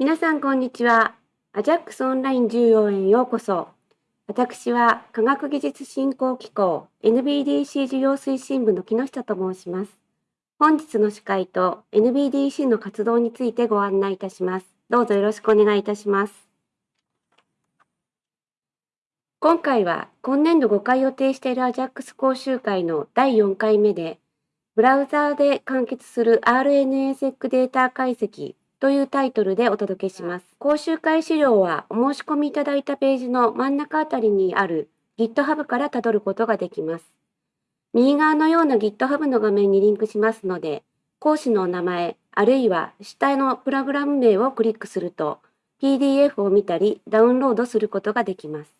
皆さんこんにちは。アジャックスオンライン14へようこそ。私は科学技術振興機構 NBDC 事業推進部の木下と申します。本日の司会と NBDC の活動についてご案内いたします。どうぞよろしくお願いいたします。今回は今年度5回予定しているアジャックス講習会の第4回目で、ブラウザーで完結する RNA-seq データ解析というタイトルでお届けします。講習会資料はお申し込みいただいたページの真ん中あたりにある GitHub からたどることができます。右側のような GitHub の画面にリンクしますので、講師のお名前、あるいは下のプログラム名をクリックすると、PDF を見たりダウンロードすることができます。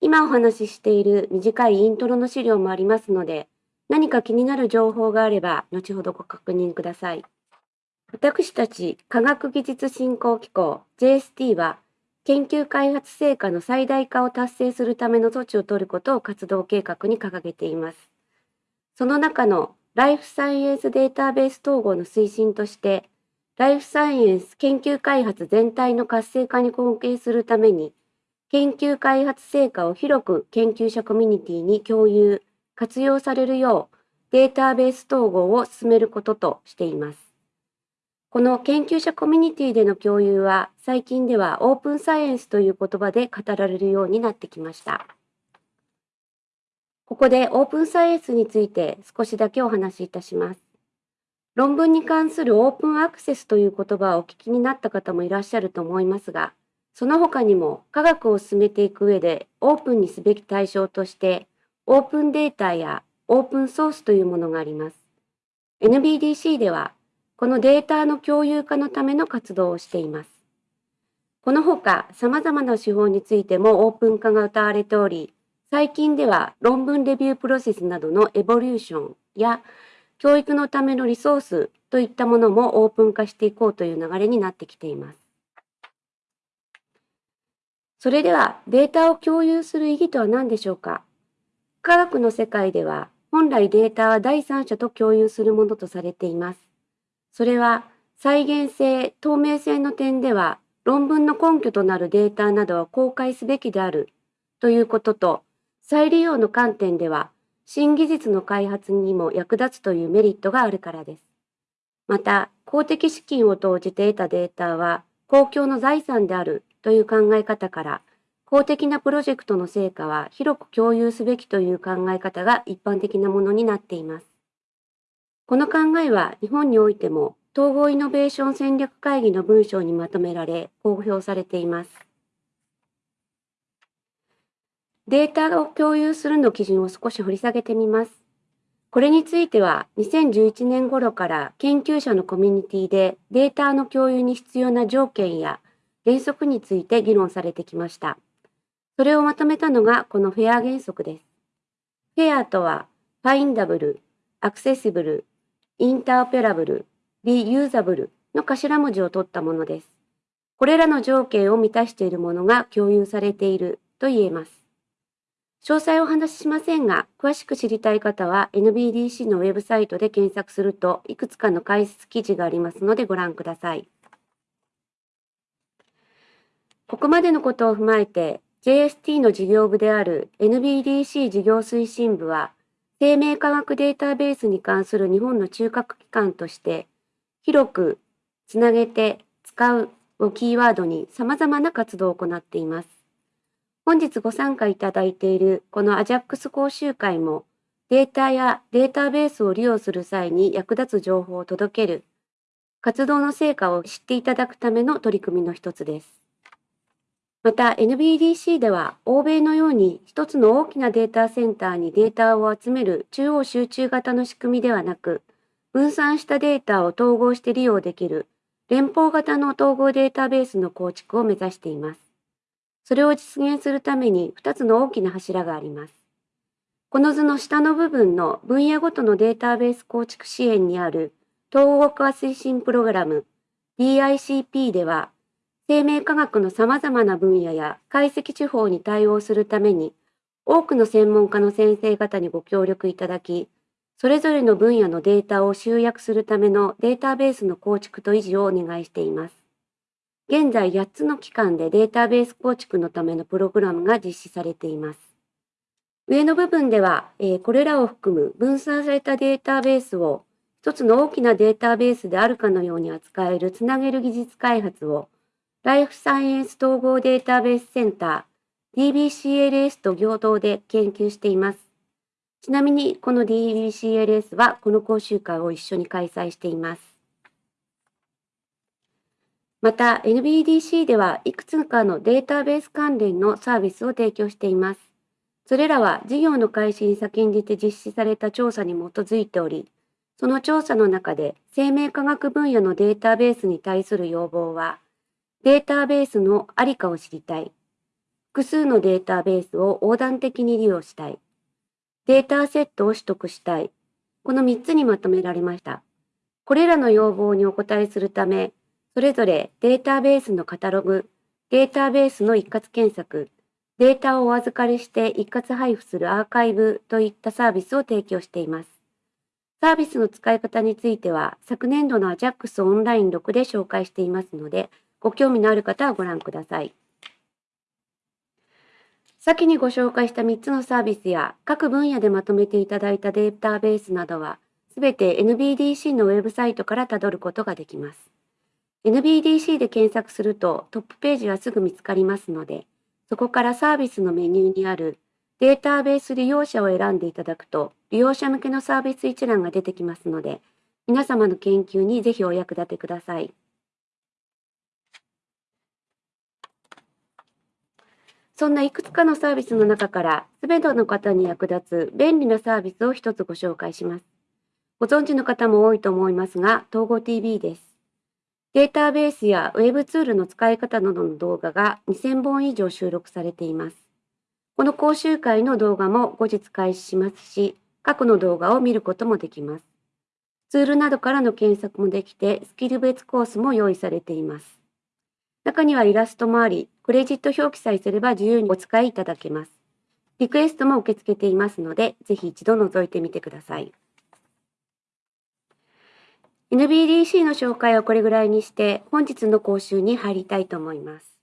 今お話ししている短いイントロの資料もありますので、何か気になる情報があれば、後ほどご確認ください。私たち科学技術振興機構 JST は研究開発成果の最大化を達成するための措置を取ることを活動計画に掲げています。その中のライフサイエンスデータベース統合の推進として、ライフサイエンス研究開発全体の活性化に貢献するために、研究開発成果を広く研究者コミュニティに共有、活用されるようデータベース統合を進めることとしています。この研究者コミュニティでの共有は最近ではオープンサイエンスという言葉で語られるようになってきました。ここでオープンサイエンスについて少しだけお話しいたします。論文に関するオープンアクセスという言葉をお聞きになった方もいらっしゃると思いますが、その他にも科学を進めていく上でオープンにすべき対象としてオープンデータやオープンソースというものがあります。NBDC ではこのデータの共有化のための活動をしています。このほか様々な手法についてもオープン化が謳われており、最近では論文レビュープロセスなどのエボリューションや教育のためのリソースといったものもオープン化していこうという流れになってきています。それではデータを共有する意義とは何でしょうか？科学の世界では本来データは第三者と共有するものとされています。それは再現性、透明性の点では論文の根拠となるデータなどは公開すべきであるということと、再利用の観点では新技術の開発にも役立つというメリットがあるからです。また、公的資金を投じて得たデータは公共の財産であるという考え方から、公的なプロジェクトの成果は広く共有すべきという考え方が一般的なものになっています。この考えは日本においても統合イノベーション戦略会議の文章にまとめられ公表されています。データを共有するの基準を少し掘り下げてみます。これについては2011年頃から研究者のコミュニティでデータの共有に必要な条件や原則について議論されてきました。それをまとめたのがこのフェア原則です。フェアとは、ファインダブル、アクセシブル、インターペラブル、リユーザブルの頭文字を取ったものです。これらの条件を満たしているものが共有されていると言えます。詳細をお話ししませんが、詳しく知りたい方は NBDC のウェブサイトで検索するといくつかの解説記事がありますのでご覧ください。ここまでのことを踏まえて JST の事業部である NBDC 事業推進部は生命科学データベースに関する日本の中核機関として、広くつなげて使うをキーワードに様々な活動を行っています。本日ご参加いただいているこの AJAX 講習会もデータやデータベースを利用する際に役立つ情報を届ける活動の成果を知っていただくための取り組みの一つです。また NBDC では欧米のように一つの大きなデータセンターにデータを集める中央集中型の仕組みではなく、分散したデータを統合して利用できる連邦型の統合データベースの構築を目指しています。それを実現するために2つの大きな柱があります。この図の下の部分の分野ごとのデータベース構築支援にある統合化推進プログラム DICP では生命科学の様々な分野や解析手法に対応するために、多くの専門家の先生方にご協力いただき、それぞれの分野のデータを集約するためのデータベースの構築と維持をお願いしています。現在8つの機関でデータベース構築のためのプログラムが実施されています。上の部分では、え、これらを含む分散されたデータベースを一つの大きなデータベースであるかのように扱えるつなげる技術開発をライフサイエンス統合データベースセンター DBCLS と共同で研究しています。ちなみにこの DBCLS はこの講習会を一緒に開催しています。また NBDC ではいくつかのデータベース関連のサービスを提供しています。それらは事業の開始に先んじて実施された調査に基づいており、その調査の中で生命科学分野のデータベースに対する要望は、データベースのありかを知りたい。複数のデータベースを横断的に利用したい。データセットを取得したい。この3つにまとめられました。これらの要望にお答えするため、それぞれデータベースのカタログ、データベースの一括検索、データをお預かりして一括配布するアーカイブといったサービスを提供しています。サービスの使い方については、昨年度の AJAX オンライン6で紹介していますので、ご興味のある方はご覧ください。先にご紹介した3つのサービスや各分野でまとめていただいたデータベースなどは、すべて NBDC のウェブサイトからたどることができます。NBDC で検索するとトップページはすぐ見つかりますので、そこからサービスのメニューにあるデータベース利用者を選んでいただくと、利用者向けのサービス一覧が出てきますので、皆様の研究にぜひお役立てください。そんないくつかのサービスの中から、すべての方に役立つ便利なサービスを一つご紹介します。ご存知の方も多いと思いますが、統合 TV です。データベースやウェブツールの使い方などの動画が2000本以上収録されています。この講習会の動画も後日開始しますし、過去の動画を見ることもできます。ツールなどからの検索もできて、スキル別コースも用意されています。中にはイラストもあり、クレジット表記さえすれば自由にお使いいただけます。リクエストも受け付けていますので、ぜひ一度覗いてみてください。NBDC の紹介はこれぐらいにして本日の講習に入りたいと思います。